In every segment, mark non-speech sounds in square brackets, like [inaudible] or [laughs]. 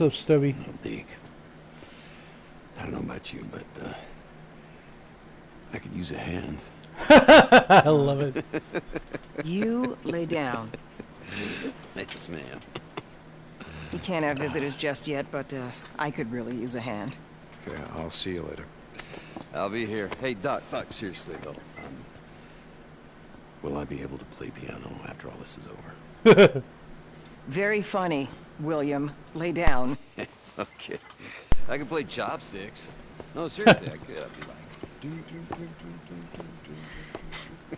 What's up, Stubby? Oh, Deke. I don't know about you, but uh, I could use a hand. [laughs] I love it. You lay down. Yes, ma'am. We can't have visitors just yet, but uh, I could really use a hand. Okay, I'll see you later. I'll be here. Hey, Doc, Doc, seriously, though. Um, will I be able to play piano after all this is over? [laughs] [laughs] Very funny, William. Lay down. [laughs] okay. I can play chopsticks. No, seriously, I could. I'd be like... "Do, do, do, do, do, do, do."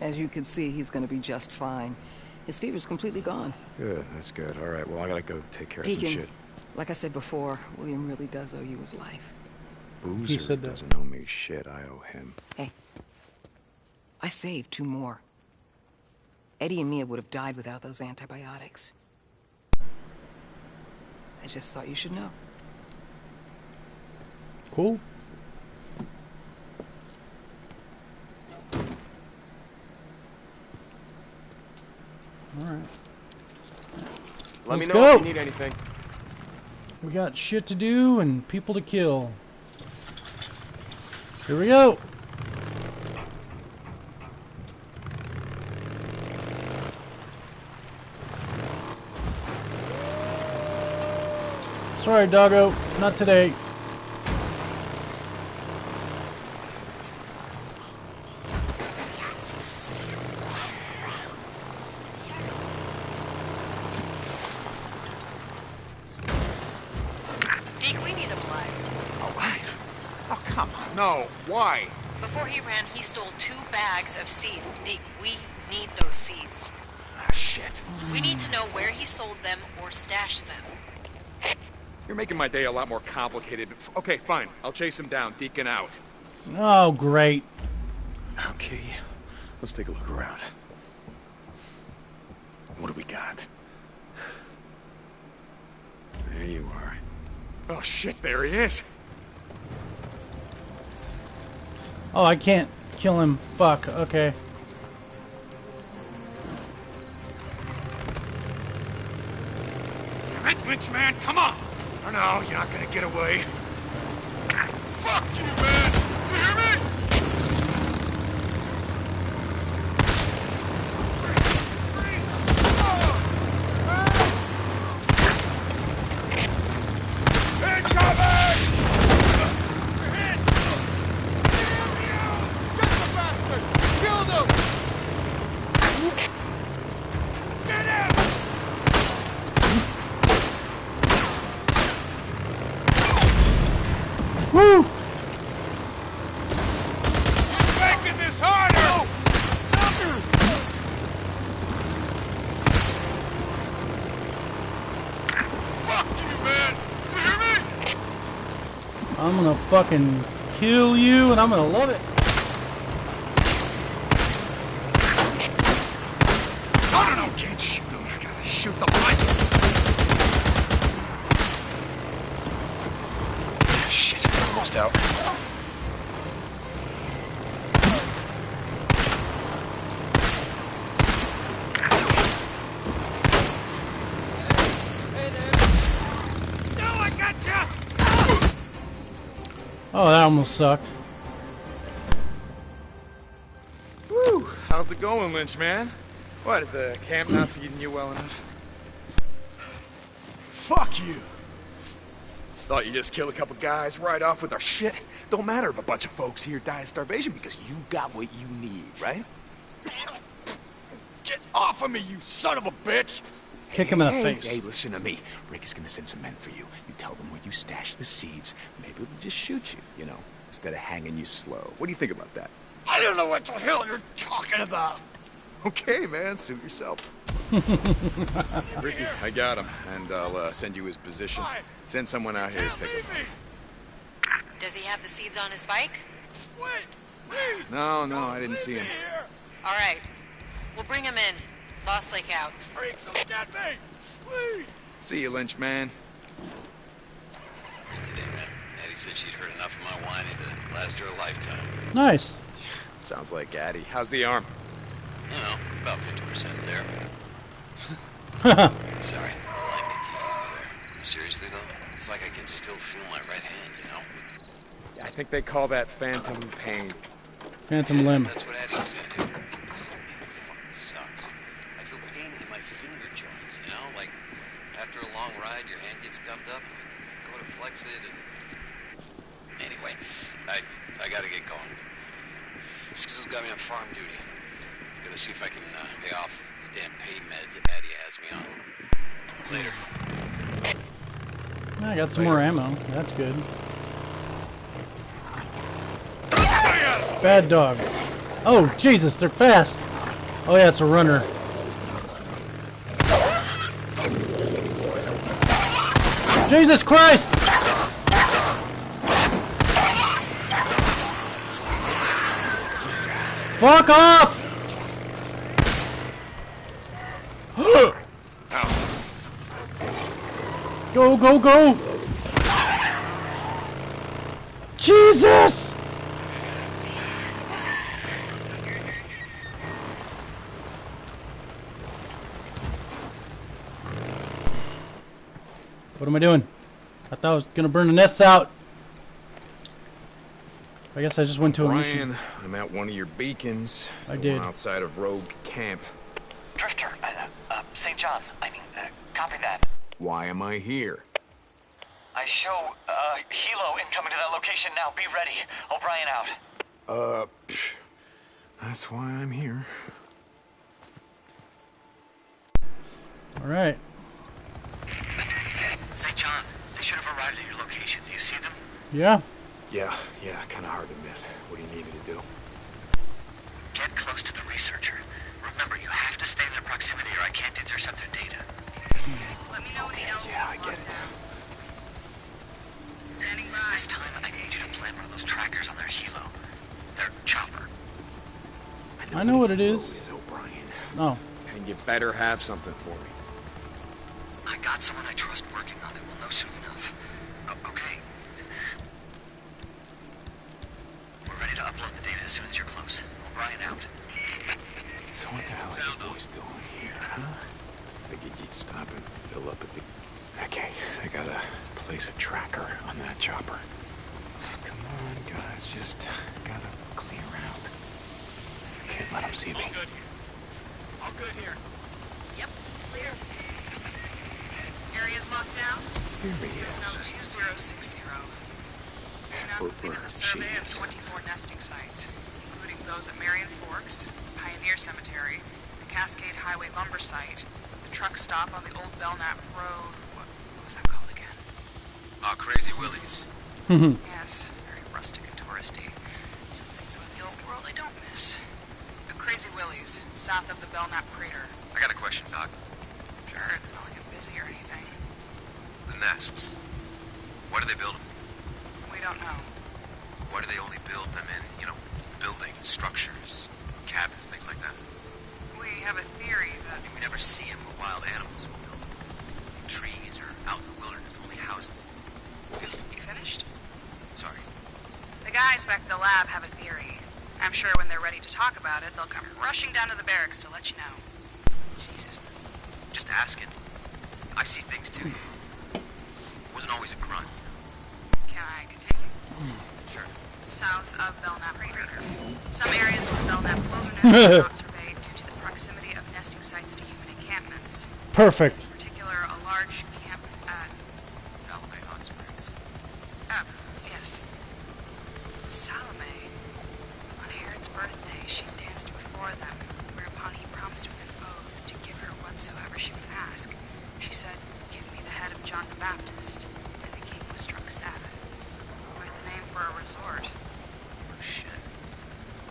As you can see, he's gonna be just fine. His fever's completely gone. Good, that's good. All right, well, I gotta go take care of some shit. like I said before, William really does owe you his life. Boozer said that. doesn't owe me shit. I owe him. Hey, I saved two more. Eddie and Mia would have died without those antibiotics. I just thought you should know. Cool. All right. Let Let's me know go. if you need anything. We got shit to do and people to kill. Here we go. Sorry, doggo. Not today. Deke, we need him alive. Oh, what? Oh, come on. No. Why? Before he ran, he stole two bags of seed. Deke, we need those seeds. Ah, shit. We need to know where he sold them or stashed them. You're making my day a lot more complicated. F- Okay, fine. I'll chase him down. Deacon out. Oh, great. Okay, let's take a look around. What do we got? There you are. Oh, shit. There he is. Oh, I can't kill him. Fuck. Okay. Right, Lynch man, come on. Oh, no, you're not gonna get away. Fuck you, man. You hear me? Incoming! You're hit! Get the bastard! Killed him! Get him! Woo! He's making this harder! Fuck you, man! You hear me? I'm gonna fucking kill you and I'm gonna love it. No, no, no, can't shoot him. I gotta shoot the blanket. Shit, almost out. No, I got ya! Oh, that almost sucked. Woo! How's it going, Lynch man? What, is the camp not feeding you well enough? Fuck you! Thought you just killed a couple guys right off with our shit. Don't matter if a bunch of folks here die of starvation because you got what you need, right? Get off of me, you son of a bitch! Kick him in the hey, face. Hey, listen to me. Rick is gonna send some men for you. You tell them where you stash the seeds. Maybe they'll just shoot you, you know, instead of hanging you slow. What do you think about that? I don't know what the hell you're talking about. Okay, man, suit yourself. [laughs] Rikki, I got him, and I'll uh, send you his position. Send someone out here to pick him Does he have the seeds on his bike? up. No, no, I didn't see him. All right. We'll bring him in. Lost Lake out. Freaks, don't get me! Please! See you, Lynch man. Today, man. Addie said she'd heard enough of my whining to last her a lifetime. Nice. Sounds like Addie. How's the arm? You know, it's about 50% there. [laughs] Sorry, I like the tea over there. Seriously though, it's like I can still feel my right hand, you know? I think they call that phantom pain. Phantom limb. That's what Eddie said. It fucking sucks. I feel pain in my finger joints, you know? Like, after a long ride, your hand gets gummed up, go to flex it, and... Anyway, I, I gotta get going. Skizzle's got me on farm duty. Gotta see if I can uh, pay off these damn pain meds that Addie has me on. Later. I got some more ammo. That's good. Bad dog. Oh, Jesus, they're fast. Oh, yeah, it's a runner. Jesus Christ! Fuck off! [gasps] Go, go, go! Jesus! Am I doing? I thought I was gonna burn the nests out. I guess I just went to a mission. Brian, I'm at one of your beacons. I the did. Outside of Rogue Camp. Drifter, uh, uh, St. John, I mean, uh, copy that. Why am I here? I show, uh, helo incoming to that location now. Be ready. O'Brien out. Uh, psh, that's why I'm here. All right. St. John, they should have arrived at your location. Do you see them? Yeah. Yeah, yeah, kind of hard to miss. What do you need me to do? Get close to the researcher. Remember, you have to stay in their proximity or I can't intercept their data. Let me know what the else Yeah, I get it. Standing by. This time, I need you to plant one of those trackers on their helo. Their chopper. I know what it Flow is. O'Brien. Oh. And you better have something for me. I got someone I trust working on it. We'll know soon enough. O- okay. We're ready to upload the data as soon as you're close. O'Brien out. So what the hell are you boys doing here, huh? Figured you'd stop and fill up at the... Okay, I gotta place a tracker on that chopper. Come on, guys, just gotta clear out. Can't let them see me. All good here. Yep, clear. Area's locked down. Here he No is. 2060. We now Or- completed the survey of 24 nesting sites, including those at Marion Forks, Pioneer Cemetery, the Cascade Highway lumber site, the truck stop on the old Belknap Road. What, what was that called again? Oh, Crazy Willie's. [laughs] Yes, very rustic and touristy. Some things about the old world I don't miss. The Crazy Willie's, south of the Belknap Crater. I got a question, Doc. Sure, it's not like I'm busy or anything. The nests. Why do they build them? We don't know. Why do they only build them in, you know, buildings, structures, cabins, things like that? We have a theory that I mean, We never see them with wild animals will build them. In trees or out in the wilderness, only houses. You finished? Sorry. The guys back at the lab have a theory. I'm sure when they're ready to talk about it, they'll come rushing down to the barracks to let you know. Jesus. Just ask it. I see things too. Wasn't always a grunt. Can I continue? Sure. South of Belknap Crater. Some areas of the Belknap wilderness are not [laughs] surveyed due to the proximity of nesting sites to human encampments. Perfect. In particular, a large camp at Salome Hot Springs. Ah, yes. Salome. On Herod's birthday, she danced before them, whereupon he promised with an oath to give her whatsoever she would ask. She said, Give me the head of John the Baptist. And the king was struck sad. Quite the name for a resort. Oh, shit.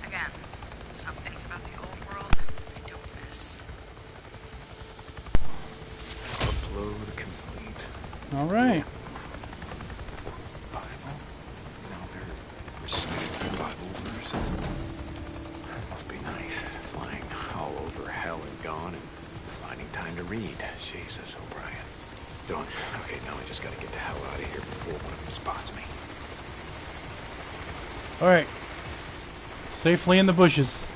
Again, some things about the old world I don't miss. Upload complete. All Safely in the bushes.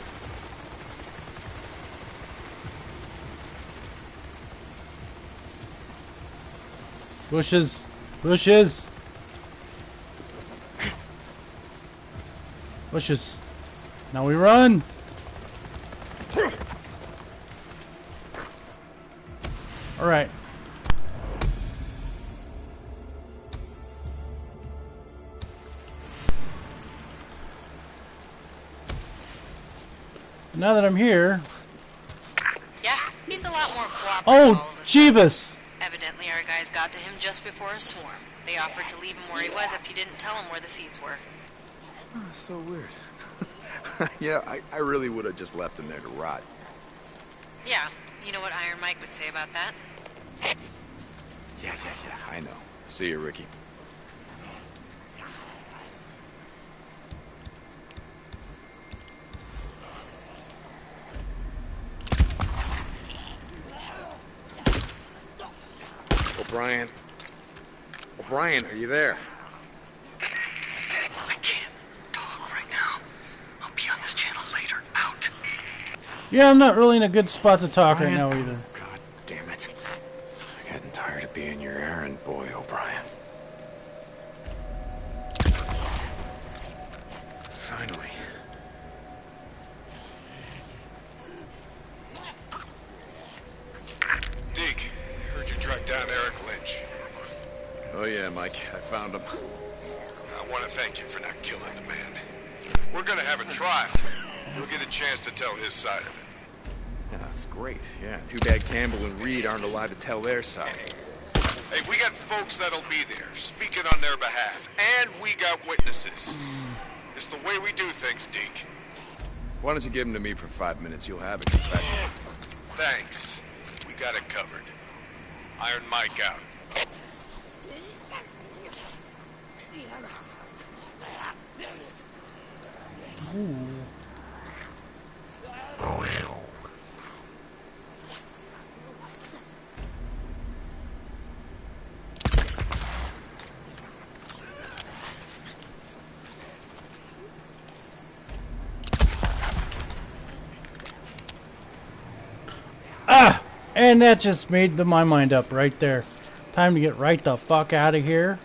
Bushes. Bushes. Bushes. Now we run. All Now that I'm here, Yeah, he's a lot more cooperative. oh, all of a sudden. Jeebus! Evidently, our guys got to him just before a swarm. They offered to leave him where he was if he didn't tell them where the seeds were. Oh, so weird. [laughs] you know, I, I really would have just left him there to rot. Yeah, you know what Iron Mike would say about that? Yeah, yeah, yeah, I know. See you, Rikki. O'Brien. O'Brien, are you there? I can't talk right now. I'll be on this channel later. Out. Yeah, I'm not really in a good spot to talk right now either. God damn it. I'm getting tired of being your errand Oh, yeah, Mike. I found him. I want to thank you for not killing the man. We're gonna have a hmm. trial. You'll get a chance to tell his side of it. Yeah, that's great. Yeah, too bad Campbell and Reed aren't allowed to tell their side. Hey, we got folks that'll be there, speaking on their behalf, and we got witnesses. Hmm. It's the way we do things, Deke. Why don't you give him to me for five minutes? You'll have a confession. Thanks. We got it covered. Iron Mike out. Ah! And that just made the, my mind up right there. Time to get right the fuck out of here.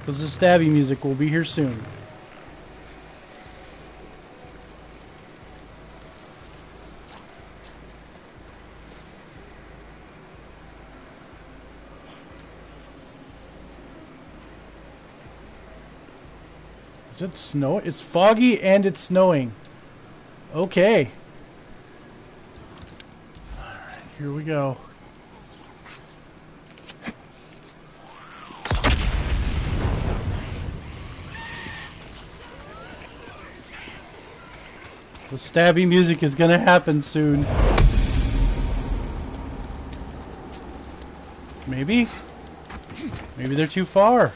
Because the stabby music will be here soon. Is it snow? It's foggy and it's snowing. Okay. Alright, here we go. The stabby music is gonna happen soon. Maybe? Maybe they're too far.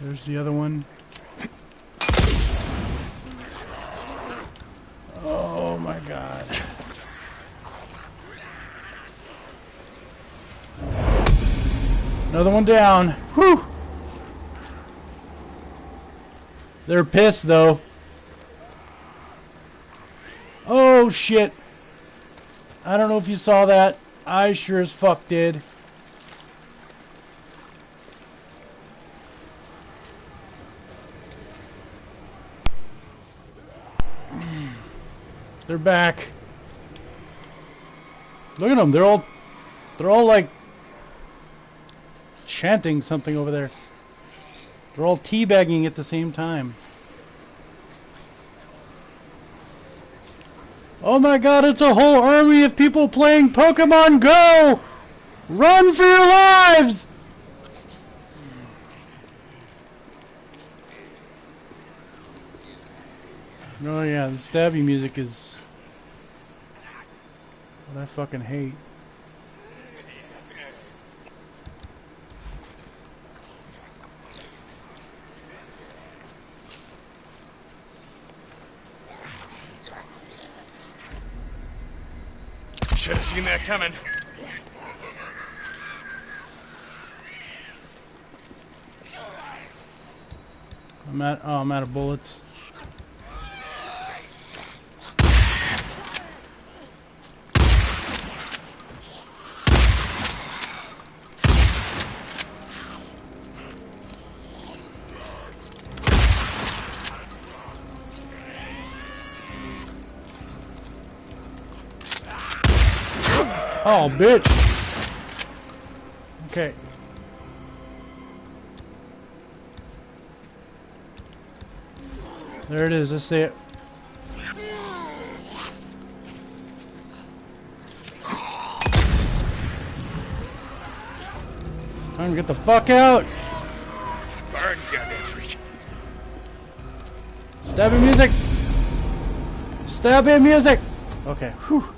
There's the other one. Oh my god. Another one down. Whew. They're pissed though. Oh shit. I don't know if you saw that. I sure as fuck did. They're back. Look at them. They're all they're all like chanting something over there. They're all teabagging at the same time. Oh my god, it's a whole army of people playing Pokemon Go! Run for your lives! Oh yeah, the stabby music is what I fucking hate. Should have seen that coming. I'm at oh I'm out of bullets. Oh, bitch. Okay. There it is. I see it. Time to get the fuck out. Burn, goddamn freak. Stabbing music. Stabbing music. Okay. Whew.